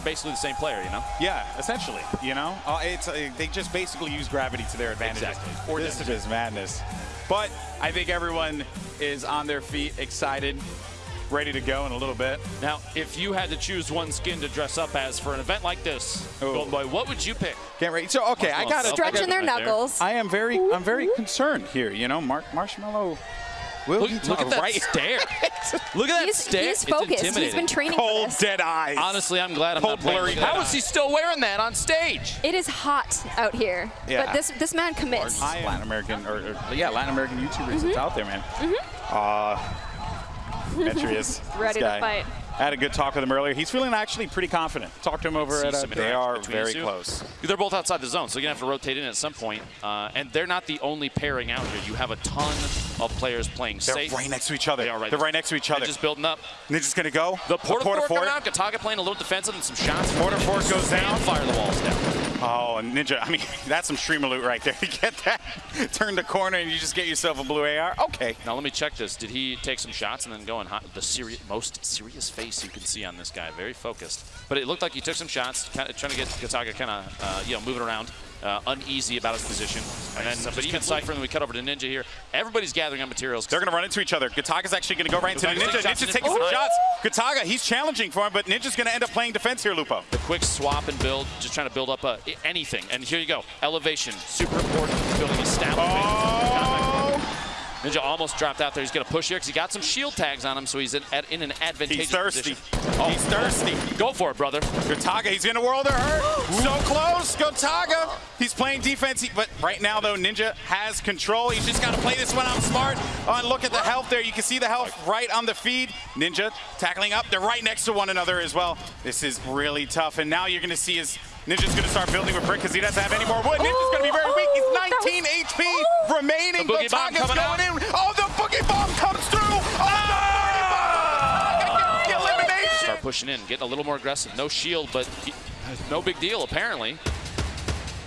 they're basically the same player, you know? Yeah, essentially. You know, uh, it's uh, they just basically use gravity to their advantage. Exactly. Or this is madness. But I think everyone is on their feet, excited, ready to go in a little bit. Now, if you had to choose one skin to dress up as for an event like this, Oh. Golden Boy, what would you pick? Can't wait. So okay, I got to Stretching their right there. knuckles. I am very, I'm very concerned here. You know, Mark Marshmello. Will Look, look at that right. stare. look at that He's, stare. he's It's focused. He's intimidating. been training for Cold, this. dead eyes. Honestly, I'm glad I'm Cold, not playing blurry with that. dead How is he still wearing that on stage? It is hot out here. Yeah. But this this man commits. I am Latin American, or, or yeah, Latin American YouTubers Mm-hmm. that's out there, man. Mhm. Uh, Demetrius, Ready to fight. I had a good talk with him earlier. He's feeling actually pretty confident. Talked to him over See at. Uh, they are very the close. They're both outside the zone, so you're going to have to rotate in at some point. Uh, and they're not the only pairing out here. You have a ton of players playing They're safe. right next to each other. They are right. They're right next to each other. They're just building up. Ninja's gonna go. The Porta Porta Fort Fort. out. Gotaga playing a little defensive and some shots. Porta Fort goes down. fire the walls down. Oh, and Ninja. I mean, that's some streamer loot right there. You get that? Turn the corner and you just get yourself a blue AR. Okay. Now let me check this. Did he take some shots and then go hot, the seri most serious face you can see on this guy? Very focused. But it looked like he took some shots, kind of trying to get Gotaga kind of uh, you know moving around, uh, uneasy about his position. And then, but even Cypher, and then we cut over to Ninja here. Everybody's gathering up materials. They're going to run into each other. Gotaga's actually going to go right into the Gotaga's Ninja. taking shots. Ninja's taking some Oh. shots. Gotaga, he's challenging for him, but Ninja's going to end up playing defense here, Lupo. the quick swap and build, just trying to build up uh, anything. And here you go, elevation, super important, building establishment. Oh! Ninja almost dropped out there. He's going to push here because he got some shield tags on him, so he's in, at, in an advantageous He's thirsty. position. He's thirsty. Go for it, brother. Gotaga, he's in a world of hurt. So close. Gotaga. He's playing defense, but right now, though, Ninja has control. He's just got to play this one out smart. Oh, and look at the health there. You can see the health right on the feed. Ninja tackling up. They're right next to one another as well. This is really tough. And now you're going to see his Ninja's going to start building with brick because he doesn't have any more wood. Ninja's going to be very weak. He's 19 HP remaining. The boogie bomb Gotaga's coming out. going in. Oh, the boogie bomb comes through. Oh, the boogie bomb. Gotaga gets the elimination. Start pushing in, getting a little more aggressive. No shield, but he, no big deal, apparently.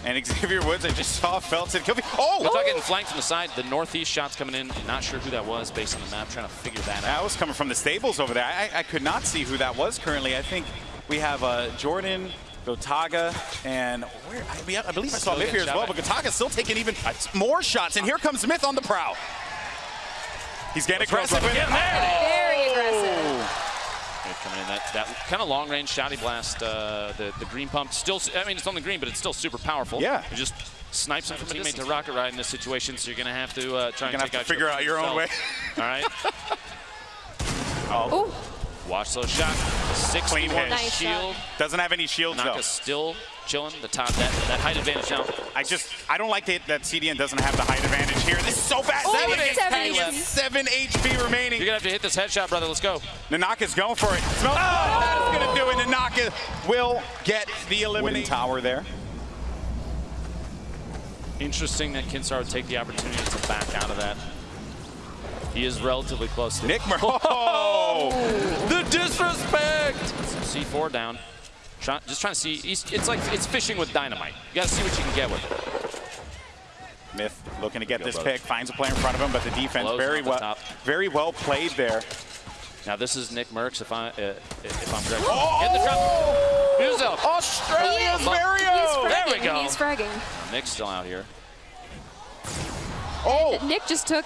And Xavier Woods, I just saw Felton kill. me. Oh! Without getting flanked from the side, the northeast shots coming in. Not sure who that was based on the map, trying to figure that out. That was coming from the stables over there. I, I could not see who that was currently. I think we have uh, Jordan, Gotaga, and where? I, mean, I believe I saw Still Myth here as well, but at. Gotaga's still taking even more shots. And here comes Myth on the prowl. He's getting go, aggressive brother. with it. Very aggressive. Good coming in. That, that kind of long range shotty blast, uh, the, the green pump. Still, I mean, it's on the green, but it's still super powerful. Yeah. It just snipes him from a teammate to rocket ride in this situation, so you're going to have to uh, try You're and gonna take have to figure out your own way. All right. Oh, Watch those shots. 61 Clean hit. Nice shield. Doesn't have any shields though. Naka's still chilling. The top, that, that height advantage now. I just, I don't like that, that CDN doesn't have the height advantage here. This is so bad. Oh, seven, seven HP, HP. seven HP remaining. You're going to have to hit this headshot, brother. Let's go. Nanaka's going for it. Smell oh, oh that is going to do it. Nanaka will get the elimination. tower there. Interesting that Kinstar would take the opportunity to back out of that. He is relatively close to Nick Mer- Oh! oh! The disrespect! Some C4 down. Try, just trying to see. He's, it's like it's fishing with dynamite. You got to see what you can get with it. Myth looking to get Go, this brother. pick, finds a player in front of him, but the defense Blows very well, top. very well played there. Now this is Nick Mercs. If I uh, if I'm correct, Oh! hit the trap. Yourself. Australia's He's Mario! fragging. There we go. He's fragging. Nick's still out here. Oh! Nick just took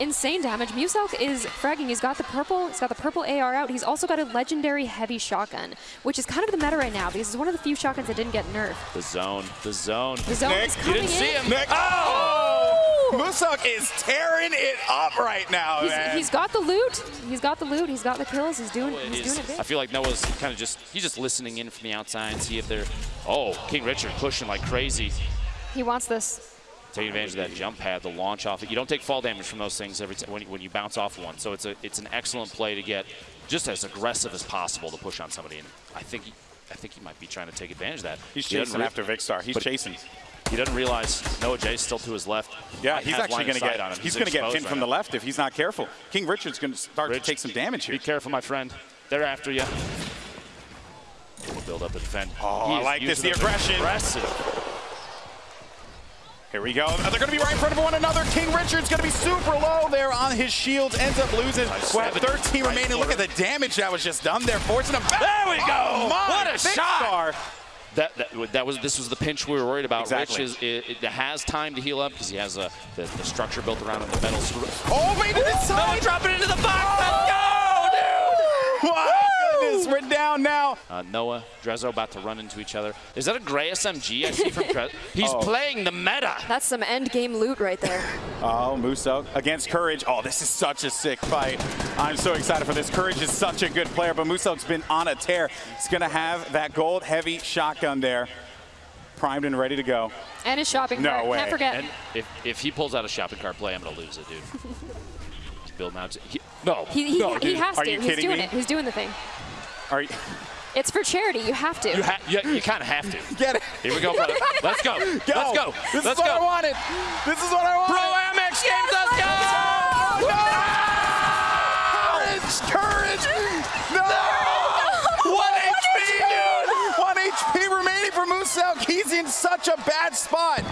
insane damage. Muselk is fragging. He's got the purple. He's got the purple AR out. He's also got a legendary heavy shotgun, which is kind of the meta right now because it's one of the few shotguns that didn't get nerfed. The zone. The zone. The zone Nick, is you coming didn't see in. him. Nick. Oh! Muselk is tearing it up right now, He's, man. he's got the loot. He's got the loot. He's got the kills. He's doing. Oh, it He's is- doing it big. I feel like Noah's kind of just he's just listening in from the outside and see if they're. Oh, King Richard pushing like crazy. He wants this. Take advantage of that jump pad, the launch off it. You don't take fall damage from those things every time when, you- when you bounce off one. So it's a it's an excellent play to get just as aggressive as possible to push on somebody. And I think he, I think he might be trying to take advantage of that. He's He chasing after Vikkstar. He's chasing. He doesn't realize Noah J's still to his left. Yeah, he's actually going to get. on him. He's going to get pinned right from now. the left if he's not careful. King Richard's going to start Rich, to take some damage here. Be careful, my friend. They're after you. We'll build up the defend. Oh, I like this. The aggression. Aggressive. Here we go. They're going to be right in front of one another. King Richard's going to be super low there on his shields. Ends up losing. Nice. We'll have 13 Right remaining. Look at the damage that was just done there, forcing him back. There we go. Oh, my. What a shot. star. That, that that was this was the pinch we were worried about. Exactly. Rich is it, it has time to heal up because he has a the, the structure built around him, the metal. Oh, wait, to the side. drop it into the box. Let's oh, go, dude. My goodness, we're down now. Uh, Noah, Drezzo about to run into each other. Is that a gray SMG I see from Drezzo? He's Oh. playing the meta. That's some end game loot right there. Oh, Muso against Courage. Oh, this is such a sick fight. I'm so excited for this. Courage is such a good player, but Muso's been on a tear. He's going to have that gold heavy shotgun there, primed and ready to go. And his shopping No cart. way. Can't forget. And if, if he pulls out a shopping cart play, I'm going to lose it, dude. Bill Mounts. He, no, he, he, no, he dude. has are to. you He's kidding doing me? it. He's doing the thing. Are you, It's for charity. You have to. You, ha- you, you kind of have to. get it. Here we go, brother. Let's go. Go. Let's go. This Let's is what go. I wanted. This is what I wanted. Pro Amex Games, let's go. No! Courage! Courage! No! One HP, dude. One HP remaining for Muso. He's in such a bad spot.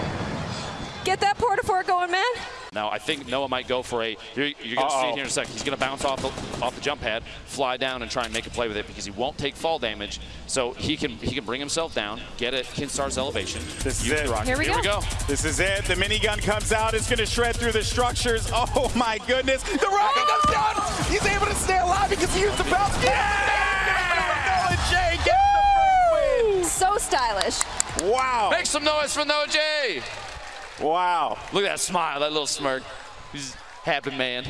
Get that porta fort going, man. Now I think Noah might go for a. You're, you're going to see Uh-oh. it here in a second. He's going to bounce off the, off the jump pad, fly down, and try and make a play with it because he won't take fall damage. So he can he can bring himself down, get at Kinstar's elevation. This is it. the rocket. Here we here we go. go. This is it. The minigun comes out. It's going to shred through the structures. Oh my goodness. The rocket comes down. He's able to stay alive because he used the bounce. Yeah! Noah J gets the first So stylish. Wow. Make some noise for Noah J. Wow. Look at that smile, that little smirk. He's happy man.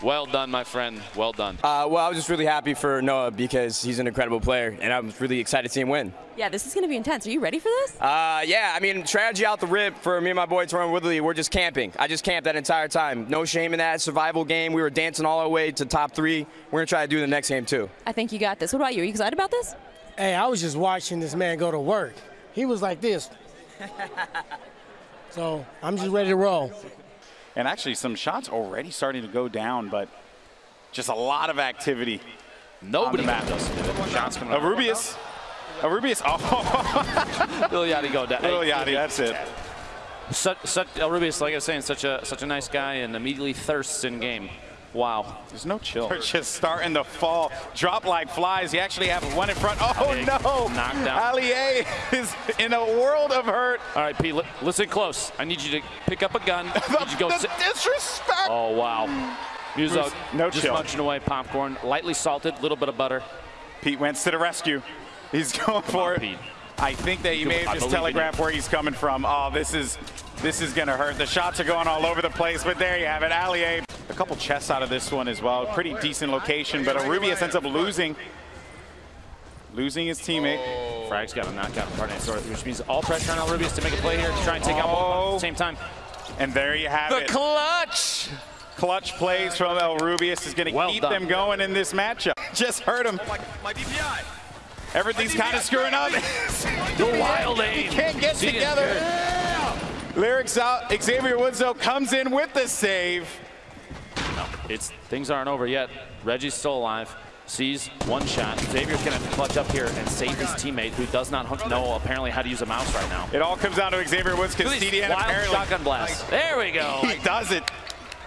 Well done, my friend. Well done. Uh, well, I was just really happy for Noah because he's an incredible player, and I'm really excited to see him win. Yeah, this is going to be intense. Are you ready for this? Uh, yeah, I mean, strategy out the rip for me and my boy Tyron Woodley. We're just camping. I just camped that entire time. No shame in that. Survival game. We were dancing all our way to top three. We're gonna try to do the next game too. I think you got this. What about you? Are you excited about this? Hey, I was just watching this man go to work. He was like this. so I'm just ready to roll. And actually, some shots already starting to go down, but just a lot of activity. Nobody on the map. can just do it. Shots coming out. Arubius. Arubius. Oh, Lil Yachty go down. little Hey, Yachty. That's it. Such, such, El Rubius, like I was saying, such a such a nice guy and immediately thirsts in game. Wow. There's no chill. They're just starting to fall. Drop like flies. You actually have one in front. Oh, Big no. knockdown. Allier is in a world of hurt. All right, Pete, li- listen close. I need you to pick up a gun. I need you go the disrespect. Oh, wow. Muso, No just chill. munching away popcorn, lightly salted, little bit of butter. Pete went to the rescue. He's going for on, it. Pete. I think that you Come may have I just believe in you. telegraphed where he's coming from. Oh, this is this is gonna hurt. The shots are going all over the place, but there you have it. Allier, a couple chests out of this one as well. Pretty decent location, but Arubius ends up losing, losing his teammate. Oh. Frag's got a knockout from partner, which means all pressure on El Rubius to make a play here to try and take out both at Oh. the same time. And there you have The it. The clutch! Clutch plays from El Rubius is going to Well keep done. them going in this matchup. Just hurt him. Everything's kind of screwing up. The wild He aim. can't get See it? together. Lyrics out. Xavier Woods though comes in with the save. It's things aren't over yet. Reggie's still alive. Sees one shot. Xavier's gonna clutch up here and save his teammate, who does not know apparently how to use a mouse right now. It all comes down to Xavier Woods because CDN wild apparently shotgun blast. There we go. he does it.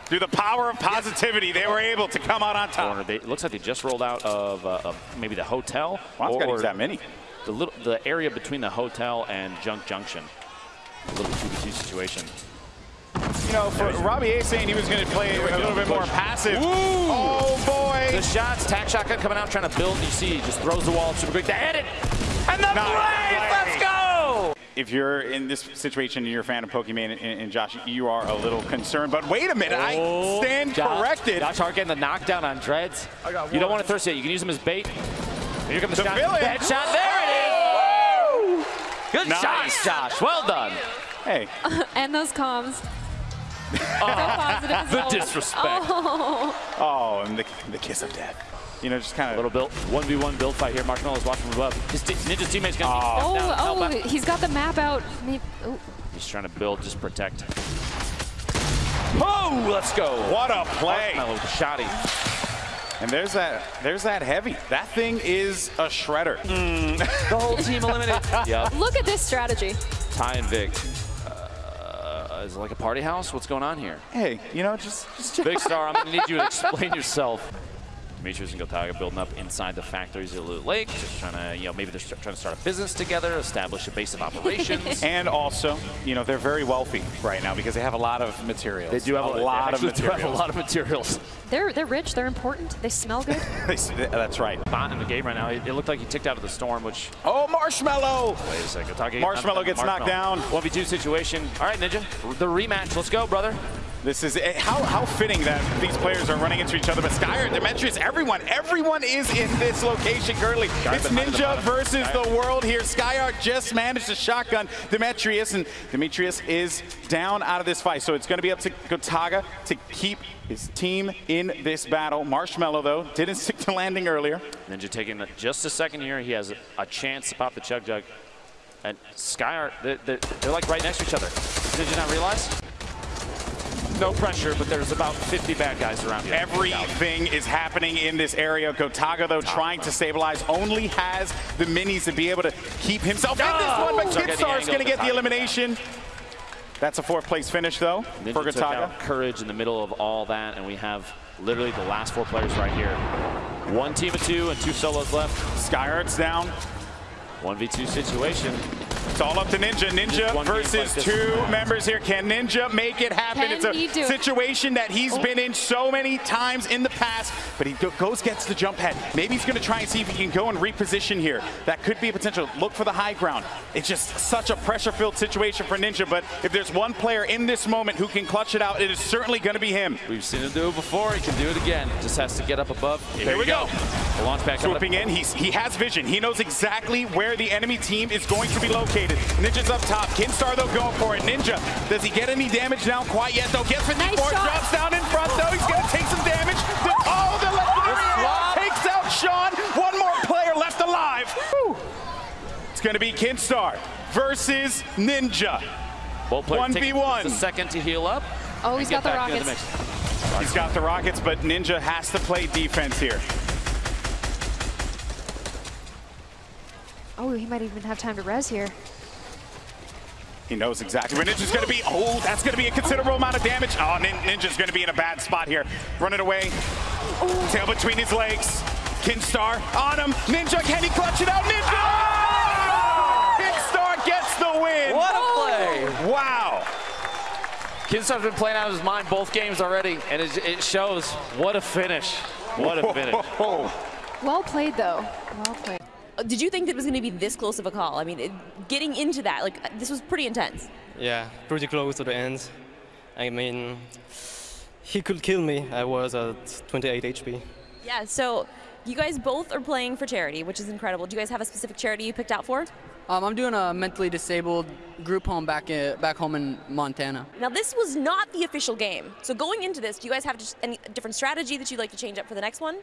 Through the power of positivity, they were able to come out on top. They, it looks like they just rolled out of, uh, maybe the hotel or use that many. the little the area between the hotel and Junk Junction. A little 2v2 situation. You know, for Robbie A saying he was going to play a little bit more passive. Oh boy. The shots, tack shotgun coming out, trying to build. You see, he just throws the wall super quick to hit it. And the Nice play, play. let's go! If you're in this situation and you're a fan of Pokemon and, and Josh, you are a little concerned. But wait a minute, I oh, stand Oh, Josh- corrected. Josh Hart getting the knockdown on Dreads. You don't want to thirst yet. You can use him as bait. And here comes the, The shot. villain. That shot. There it is. Good Nice. shots, Josh. Well done. Hey, And those comms. so positive. The disrespect. Oh, oh, and the, the kiss of death. You know, just kind of a Little of. build, 1v1 build fight here. Marshmello's watching from above. His te- Ninja's teammate's going to oh, down. help oh, oh, he's got the map out. Maybe, oh. He's trying to build, just protect. Oh, let's go. What a play! Marshmello with the shotty. And there's that. There's that heavy. That thing is a shredder. Mm. The whole team eliminated. yep. Look at this strategy. Ty and Vic. Uh, is it like a party house? What's going on here? Hey, you know, just, just Big Star, I'm going to need you to explain yourself. Demetrius and Gotaga building up inside the factories at Loot Lake, just trying to, you know, maybe they're trying to start a business together, establish a base of operations. And also, you know, they're very wealthy right now because they have a lot of materials. they do have a, lot of they actually do have materials. a lot of materials. They're they're rich. They're important. They smell good. That's right. Bot in the game right now. It, it looked like he ticked out of the storm, which Oh, Marshmello! wait a second. Gotaga, Marshmello gets knocked down. 1v2 situation. All right, Ninja, the rematch. Let's go, brother. This is eh, how how fitting that these players are running into each other. But Skyyart, Demetrius, everyone, everyone is in this location currently. it's behind the Ninja versus the world here. Skyyart just managed to shotgun Demetrius, and Demetrius is down out of this fight. So it's going to be up to Gotaga to keep his team in this battle. Marshmello, though, didn't stick to landing earlier. Ninja taking just a second here. He has a, a chance to pop the chug jug. And Skyar, they're, they're, they're like right next to each other. Did you not realize? No pressure, but there's about 50 bad guys around you. Everything is happening in this area. Gotaga, though, trying to stabilize, only has the minis to be able to keep himself in this one, but Don't get the Kinstar's angle going to get the elimination. That's a fourth place finish, though, Ninja for took Gotaga. Courage in the middle of all that, and we have literally the last four players right here. One team of two and two solos left. Skyyart's down. 1v2 situation. It's all up to Ninja. Ninja versus like two members here. Can Ninja make it happen? Can it's a he do it? situation that he's Oh. been in so many times in the past, but he goes, gets the jump head. Maybe he's going to try and see if he can go and reposition here. That could be a potential. Look for the high ground. It's just such a pressure-filled situation for Ninja, but if there's one player in this moment who can clutch it out, it is certainly going to be him. We've seen him do it before. He can do it again. Just has to get up above. Here we go. The launch pad coming up. Swooping in, he's, he has vision. He knows exactly where the enemy team is going to be located. Ninja's up top. Kinstar, though, going for it. Ninja, does he get any damage down quite yet, though? Gets 54, Nice shot. drops down in front, though. He's going to take some damage. The- oh, the legendary takes out Sean. One more player left alive. Whew. It's going to be Kinstar versus Ninja. Both players 1v1. just a second to heal up. Oh, he's and got the rockets. mix. He's got the Rockets, but Ninja has to play defense here. Oh, he might even have time to res here. He knows exactly where Ninja's going to be. Oh, that's going to be a considerable amount of damage. Oh, Nin- Ninja's going to be in a bad spot here. Running away. Tail between his legs. Kinstar on him. Ninja, can he clutch it out? Ninja! Oh! Kinstar gets the win. What a play! Wow. Kinstar's been playing out of his mind both games already, and it, it shows what a finish. What a finish. Well played, though. Well played. Did you think that it was going to be this close of a call? I mean, it, getting into that, like, uh, this was pretty intense. Yeah, pretty close to the end. I mean, he could kill me. I was at 28 HP. Yeah, so you guys both are playing for charity, which is incredible. Do you guys have a specific charity you picked out for? Um, I'm doing a mentally disabled group home back in, back home in Montana. Now, this was not the official game. So going into this, do you guys have just any different strategy that you'd like to change up for the next one?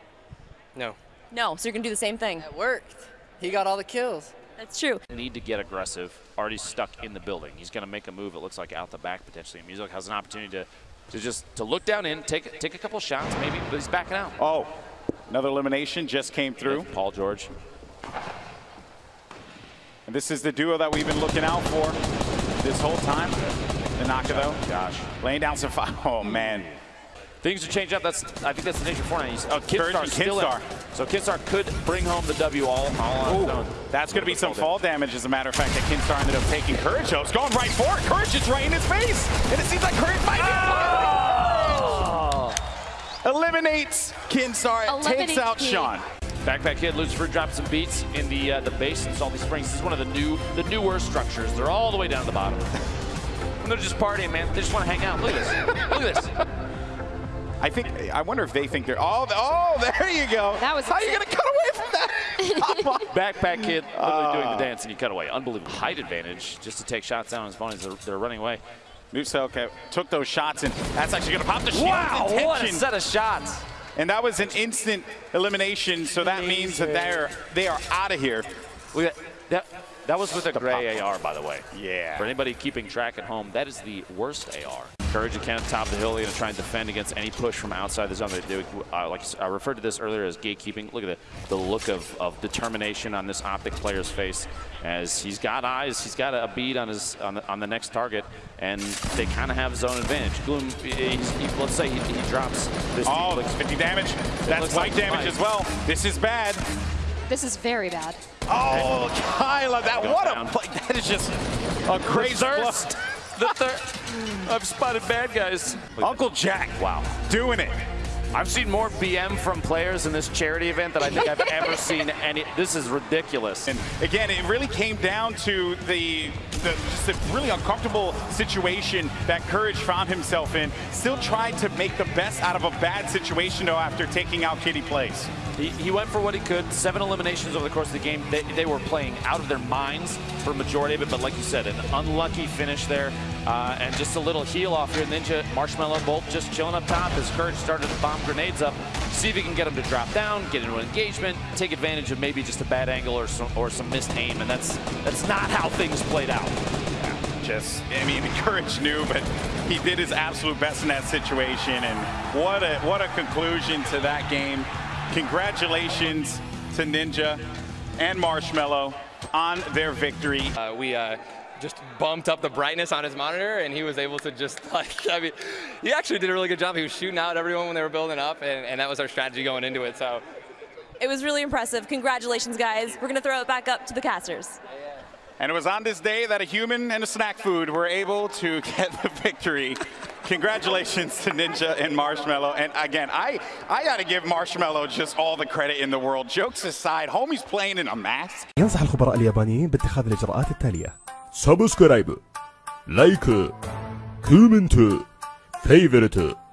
No. No, so you're going to do the same thing. It worked. He got all the kills. That's true. Need to get aggressive. Already stuck in the building. He's going to make a move. It looks like out the back potentially. Music has an opportunity to, to just to look down in, take take a couple shots maybe, but he's backing out. Oh, another elimination just came through. Paul George. And this is the duo that we've been looking out for this whole time. Tanaka, though. Gosh. Laying down some fire. Oh, man. Things are changed up. That's I think that's the nature Fortnite. He's, oh, Courage Kinstar and still in. Kinstar. So Kinstar could bring home the W all, all on Ooh, that's going to be some Fall fall damage, as a matter of fact, that Kinstar ended up taking Courage. though. It's going right for it. Courage is right in his face. And it seems like Courage might be Eliminates Kinstar. Eliminate takes out Kid. Sean. Backpack Kid, Lucifer drops some beats in the uh, the base in Salty Springs. This is one of the new the newer structures. They're all the way down to the bottom. And they're just partying, man. They just want to hang out. Look at this. Look at this. I think, I wonder if they think they're, oh, oh there you go. That was How are you going to cut away from that? Backpack Kid literally doing the ah. dance and you cut away. Unbelievable. Height advantage just to take shots down on his opponents. They're, they're running away. Nuselka took those shots, and that's actually going to pop the shield. Wow, what a set of shots. And that was an instant elimination, so that means that they're they are out of here. Look at that. That was with a gray AR, by the way. Yeah. For anybody keeping track at home, that is the worst AR. Courage again, top of the hill, going to try and defend against any push from outside the zone. They do, uh, like I referred to this earlier as gatekeeping. Look at the, the look of, of determination on this Optic player's face as he's got eyes, he's got a bead on his on the, on the next target, and they kind of have zone advantage. Gloom, he's, he, let's say he, he drops this. Oh, looks 50 damage. That's white like damage as well. This is bad. This is very bad. Oh, Kyla, that what down. a play. That is just a great thirst. the third. I've spotted bad guys. Uncle Jack, Wow. doing it. I've seen more BM from players in this charity event than I think I've ever seen any. This is ridiculous. And again, it really came down to the, the just a really uncomfortable situation that Courage found himself in. Still tried to make the best out of a bad situation though after taking out Kitty Place. He, he went for what he could. Seven eliminations over the course of the game. They, they were playing out of their minds for a majority of it, but like you said, an unlucky finish there. Uh, and just a little heel off here. Ninja, Marshmello, both just chilling up top as Courage started to bomb grenades up. See if he can get him to drop down, get into an engagement, take advantage of maybe just a bad angle or some, or some missed aim. And that's, that's not how things played out. Just, I mean, Courage knew, but he did his absolute best in that situation. And what a what a conclusion to that game. Congratulations to Ninja and Marshmello on their victory. Uh, we uh, just bumped up the brightness on his monitor and he was able to just like, I mean, he actually did a really good job. He was shooting out everyone when they were building up and, and that was our strategy going into it, so. It was really impressive. Congratulations, guys. We're gonna throw it back up to the casters. And it was on this day that a human and a snack food were able to get the victory. Congratulations to Ninja and Marshmello. And again, I, I gotta give Marshmello just all the credit in the world. Jokes aside, homie's playing in a mask. ينصح الخبراء اليابانيين باتخاذ الإجراءات التالية サブスクライブ、ライク、コメント、フェイブレット。